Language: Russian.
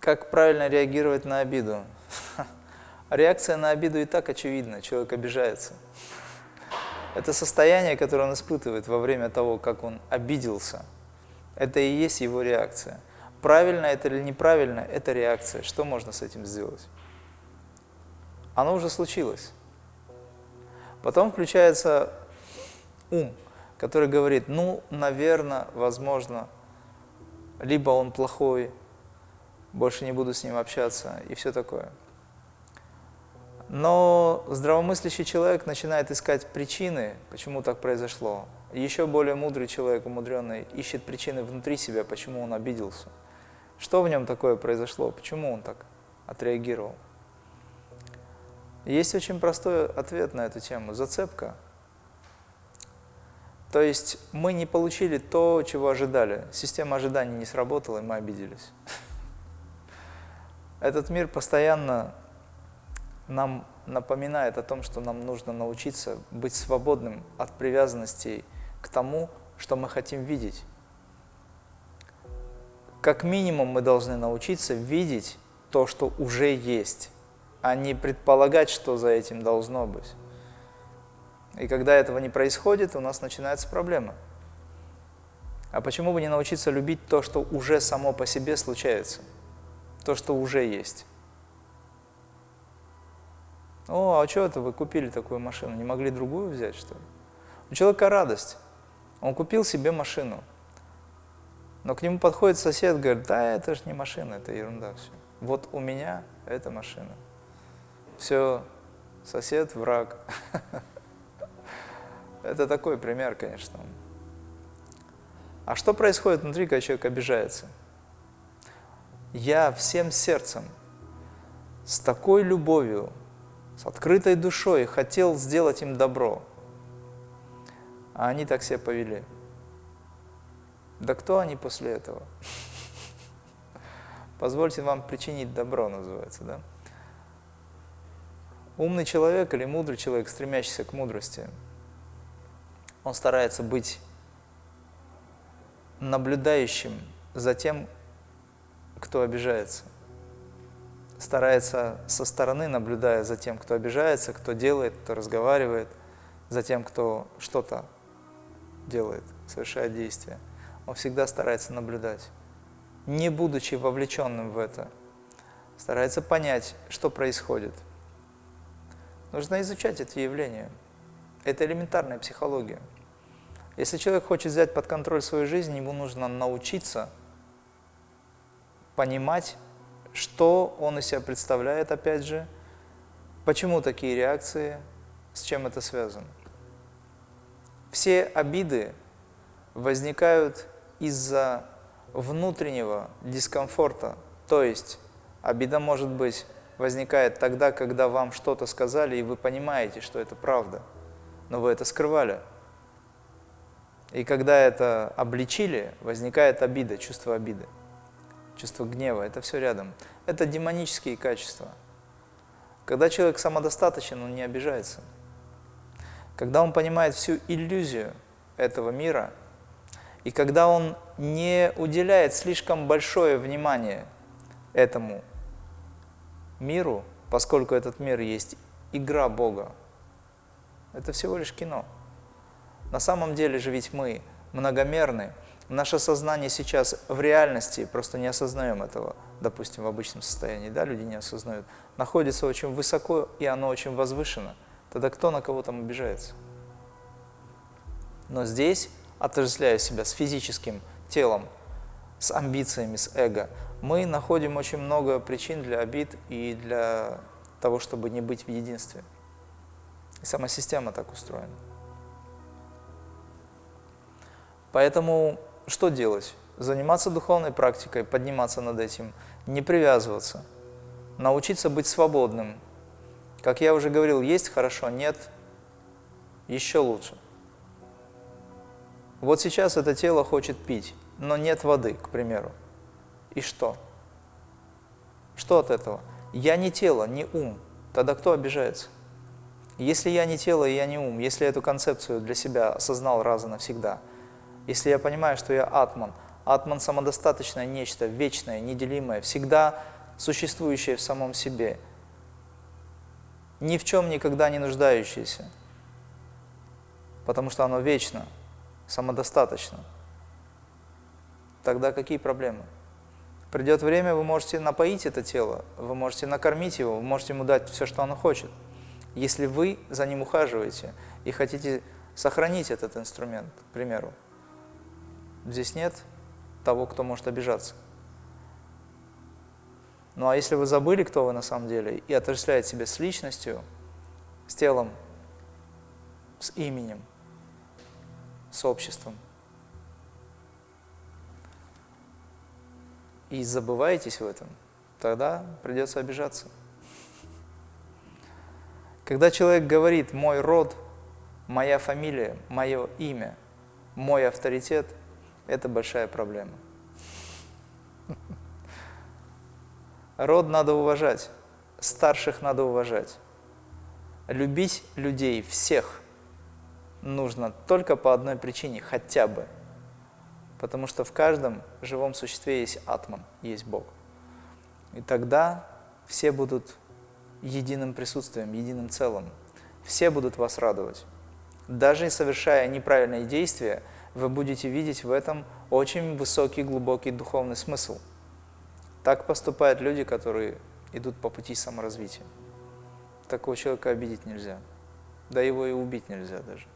Как правильно реагировать на обиду? Реакция на обиду и так очевидна, человек обижается. Это состояние, которое он испытывает во время того, как он обиделся, это и есть его реакция. Правильно это или неправильно, это реакция. Что можно с этим сделать? Оно уже случилось. Потом включается ум, который говорит, ну, наверное, возможно, либо он плохой, больше не буду с ним общаться и все такое. Но здравомыслящий человек начинает искать причины, почему так произошло. Еще более мудрый человек, умудренный, ищет причины внутри себя, почему он обиделся. Что в нем такое произошло, почему он так отреагировал. Есть очень простой ответ на эту тему – зацепка. То есть мы не получили то, чего ожидали. Система ожиданий не сработала, и мы обиделись. Этот мир постоянно нам напоминает о том, что нам нужно научиться быть свободным от привязанностей к тому, что мы хотим видеть. Как минимум мы должны научиться видеть то, что уже есть, а не предполагать, что за этим должно быть. И когда этого не происходит, у нас начинается проблема. А почему бы не научиться любить то, что уже само по себе случается, то, что уже есть? О, а что это вы купили такую машину? Не могли другую взять, что ли? У человека радость. Он купил себе машину. Но к нему подходит сосед, говорит, да, это же не машина, это ерунда все. Вот у меня это машина. Все, сосед, враг. Это такой пример, конечно. А что происходит внутри, когда человек обижается? Я всем сердцем, с такой любовью, с открытой душой хотел сделать им добро а они так себя повели. Да кто они после этого? Позвольте вам причинить добро, называется, да? Умный человек или мудрый человек, стремящийся к мудрости, он старается быть наблюдающим за тем, кто обижается. Старается со стороны, наблюдая за тем, кто обижается, кто делает, кто разговаривает, за тем, кто что-то делает, совершает действие, он всегда старается наблюдать, не будучи вовлеченным в это, старается понять, что происходит. Нужно изучать эти явления. Это элементарная психология. Если человек хочет взять под контроль свою жизнь, ему нужно научиться понимать, что он из себя представляет, опять же, почему такие реакции, с чем это связано. Все обиды возникают из-за внутреннего дискомфорта, то есть обида может быть возникает тогда, когда вам что-то сказали, и вы понимаете, что это правда, но вы это скрывали. И когда это обличили, возникает обида, чувство обиды, чувство гнева, это все рядом. Это демонические качества. Когда человек самодостаточен, он не обижается. Когда он понимает всю иллюзию этого мира, и когда он не уделяет слишком большое внимание этому миру, поскольку этот мир есть игра Бога, это всего лишь кино. На самом деле же ведь мы многомерны, наше сознание сейчас в реальности, просто не осознаем этого, допустим, в обычном состоянии, да, люди не осознают, находится очень высоко, и оно очень возвышено – тогда кто на кого там обижается? Но здесь, отождествляя себя с физическим телом, с амбициями, с эго, мы находим очень много причин для обид и для того, чтобы не быть в единстве. И сама система так устроена. Поэтому что делать? Заниматься духовной практикой, подниматься над этим, не привязываться, научиться быть свободным, как я уже говорил, есть хорошо, нет, еще лучше. Вот сейчас это тело хочет пить, но нет воды, к примеру. И что? Что от этого? Я не тело, не ум. Тогда кто обижается? Если я не тело и я не ум, если эту концепцию для себя осознал раз и навсегда, Если я понимаю, что я атман, атман самодостаточное нечто, вечное, неделимое, всегда существующее в самом себе, ни в чем никогда не нуждающееся, потому что оно вечно, самодостаточно. Тогда какие проблемы? Придет время, вы можете напоить это тело, вы можете накормить его, вы можете ему дать все, что оно хочет. Если вы за ним ухаживаете и хотите сохранить этот инструмент, к примеру, здесь нет того, кто может обижаться. Ну а если вы забыли, кто вы на самом деле, и отождествляете себя с личностью, с телом, с именем, с обществом, и забываетесь в этом, тогда придется обижаться. Когда человек говорит «мой род», «моя фамилия», «мое имя», «мой авторитет», это большая проблема. Род надо уважать, старших надо уважать. Любить людей, всех, нужно только по одной причине, хотя бы. Потому что в каждом живом существе есть атман, есть Бог. И тогда все будут единым присутствием, единым целым. Все будут вас радовать. Даже совершая неправильные действия, вы будете видеть в этом очень высокий, глубокий духовный смысл – так поступают люди, которые идут по пути саморазвития. Такого человека обидеть нельзя. Да его и убить нельзя даже.